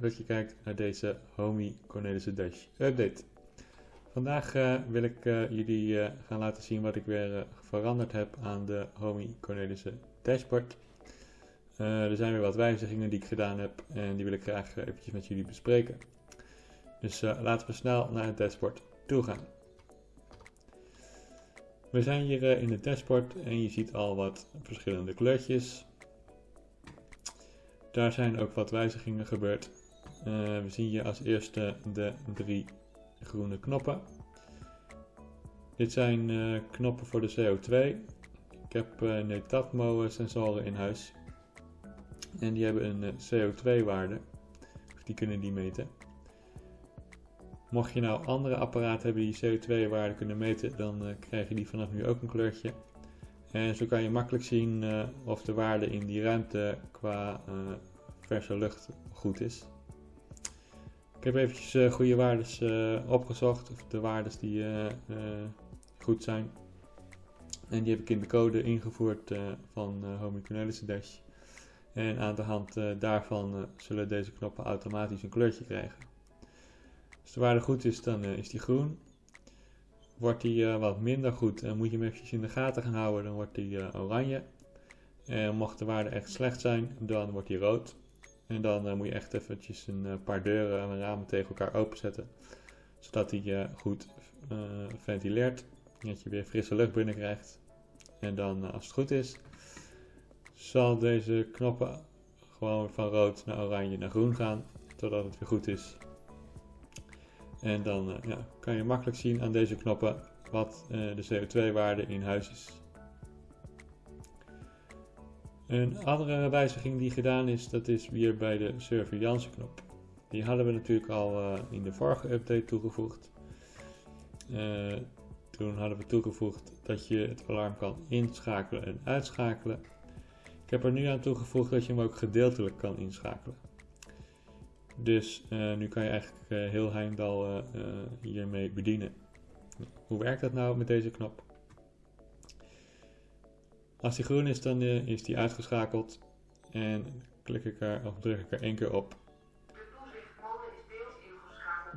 dat je kijkt naar deze Homey Cornelissen Dash update. Vandaag uh, wil ik uh, jullie uh, gaan laten zien wat ik weer veranderd heb aan de Homey Cornelissen dashboard. er zijn weer wat wijzigingen die ik gedaan heb en die wil ik graag eventjes met jullie bespreken. Dus laten we snel naar het dashboard toe gaan. We zijn hier in het dashboard en je ziet al wat verschillende kleurtjes. Daar zijn ook wat wijzigingen gebeurd. Uh, we zien hier als eerste de drie groene knoppen. Dit zijn uh, knoppen voor de CO2. Ik heb uh, Netatmo sensoren in huis. En die hebben een CO2 waarde. Of die kunnen die meten. Mocht je nou andere apparaten hebben die CO2 waarde kunnen meten, dan krijg je die vanaf nu ook een kleurtje. En zo kan je makkelijk zien of de waarde in die ruimte qua verse lucht goed is. Ik heb eventjes uh, goede waardes opgezocht, of de waardes die goed zijn. En die heb ik in de code ingevoerd van uh, Dash. En aan de hand daarvan zullen deze knoppen automatisch een kleurtje krijgen. Als de waarde goed is, dan is die groen. Wordt die wat minder goed en moet je hem eventjes in de gaten gaan houden, dan wordt die oranje. En mocht de waarde echt slecht zijn, dan wordt die rood. En dan uh, moet je echt eventjes een paar deuren en ramen tegen elkaar openzetten. Zodat die goed ventileert. En dat je weer frisse lucht binnen krijgt. En dan, als het goed is, zal deze knoppen gewoon van rood naar oranje naar groen gaan. Totdat het weer goed is. En dan ja, kan je makkelijk zien aan deze knoppen wat de CO2-waarde in huis is. Een andere wijziging die gedaan is, dat is weer bij de surveillance knop. Die hadden we natuurlijk al uh, in de vorige update toegevoegd. toen hadden we toegevoegd dat je het alarm kan inschakelen en uitschakelen. Ik heb er nu aan toegevoegd dat je hem ook gedeeltelijk kan inschakelen. Dus uh, nu kan je eigenlijk heel Heimdal hiermee bedienen. Hoe werkt dat nou met deze knop? Als die groen is, dan is die uitgeschakeld. En klik ik er of druk ik er één keer op.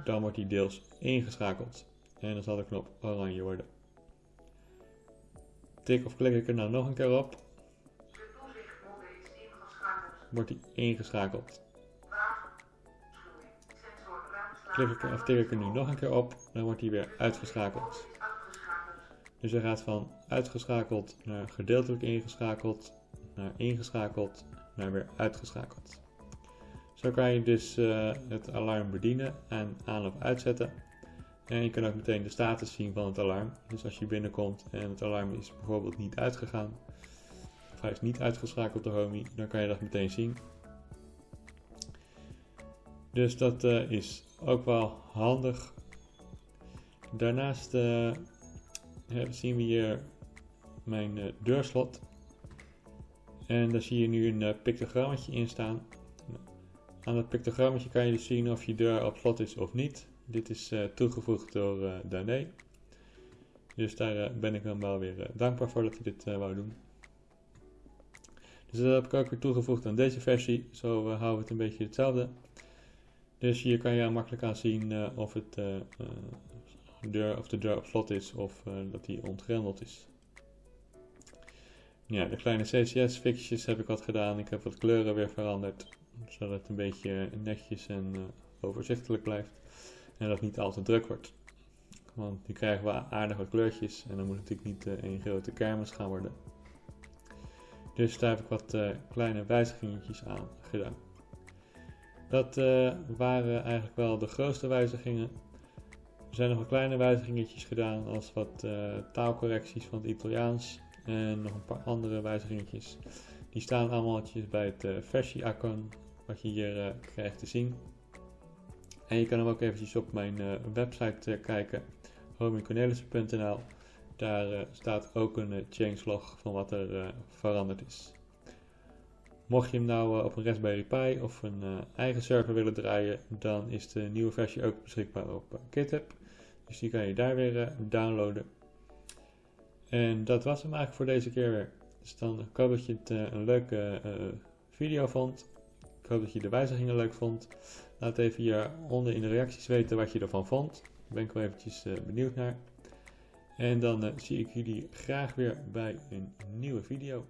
Dan wordt die deels ingeschakeld. En dan zal de knop oranje worden. Tik of klik ik er nou nog een keer op. Wordt die ingeschakeld. klik ik, of tik ik er nu nog een keer op, dan wordt hij weer uitgeschakeld. Dus hij gaat van uitgeschakeld naar gedeeltelijk ingeschakeld, naar ingeschakeld, naar weer uitgeschakeld. Zo kan je dus uh, het alarm bedienen en aan of uitzetten. En je kan ook meteen de status zien van het alarm. Dus als je binnenkomt en het alarm is bijvoorbeeld niet uitgegaan, of hij is niet uitgeschakeld door Homey, dan kan je dat meteen zien. Dus dat uh, is ook wel handig. Daarnaast uh, zien we hier mijn uh, deurslot. En daar zie je nu een uh, pictogrammetje in staan. Aan dat pictogrammetje kan je dus zien of je deur op slot is of niet. Dit is toegevoegd door uh, Dané. Dus daar ben ik dan wel weer dankbaar voor dat hij dit wou doen. Dus dat heb ik ook weer toegevoegd aan deze versie. Zo houden we het een beetje hetzelfde. Dus hier kan je makkelijk aan zien of, het, uh, deur, of de deur op slot is of dat die ontgrendeld is. Ja, de kleine CCS-fixjes heb ik wat gedaan. Ik heb wat kleuren weer veranderd. Zodat het een beetje netjes en overzichtelijk blijft. En dat het niet al te druk wordt. Want nu krijgen we aardig wat kleurtjes. En dan moet het natuurlijk niet een grote kermis gaan worden. Dus daar heb ik wat kleine wijzigingetjes aan gedaan. Dat waren eigenlijk wel de grootste wijzigingen. Er zijn nog wat kleine wijzigingetjes gedaan, als wat uh, taalcorrecties van het Italiaans en nog een paar andere wijzigingetjes. Die staan allemaal bij het uh, versie-icon, wat je hier krijgt te zien. En je kan hem ook eventjes op mijn website kijken, homingcornelissen.nl. Daar staat ook een changelog van wat er veranderd is. Mocht je hem nou eh, op een Raspberry Pi of een eh, eigen server willen draaien, dan is de nieuwe versie ook beschikbaar op eh, GitHub. Dus die kan je daar weer downloaden. En dat was hem eigenlijk voor deze keer weer. Dus dan hoop dat je het een leuke video vond. Ik hoop dat je de wijzigingen leuk vond. Laat even hieronder in de reacties weten wat je ervan vond. Daar ben ik wel eventjes benieuwd naar. En dan zie ik jullie graag weer bij een nieuwe video.